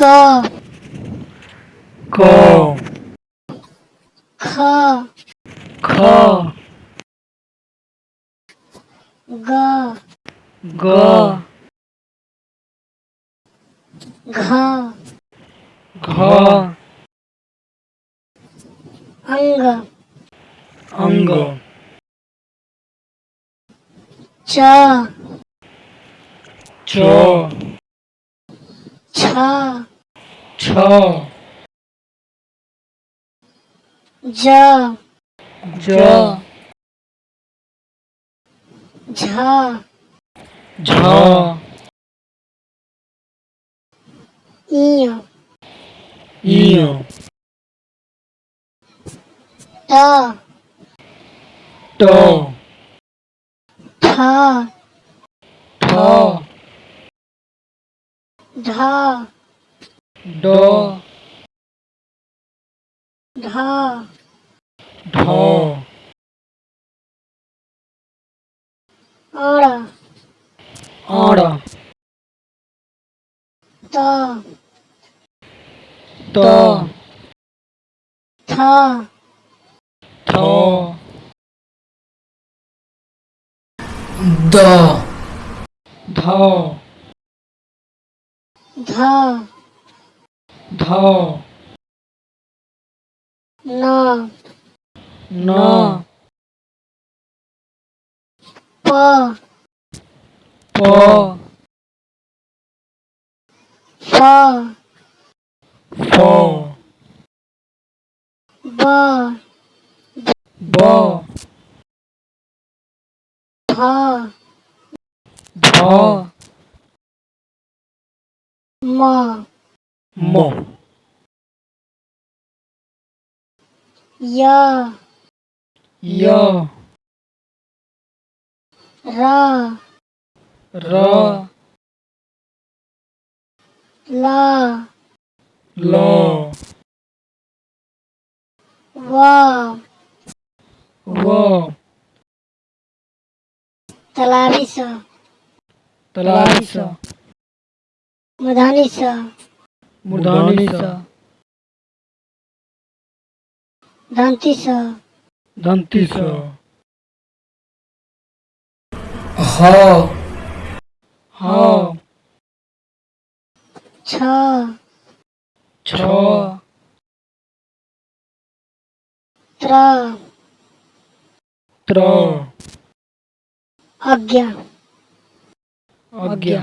거, 거, 커, 커, 거, 거, 거, 거, 언거, 언거, 저, 저, چھ ج ج جھ جھ ای ای ٹ ٹ ٹھ دھا ڈو دھا ڈھو۔ اڑا اڑا تا۔ تا۔ تھا۔ تھو۔ د دھو۔ ধ। ন। ন। প। প। ফ ফ ব। ব। Mo. Mo. Yo. Yo. Ro. Ro. Lo. Lo. Wo. Wo. Televiso. Televiso. مردانی سا۔ مردانی سا۔ دانتی سا۔ دانتی سا۔ ہا۔ ہا۔ چھا۔ چھا۔ ترا۔ ترا۔ اگیا اگیا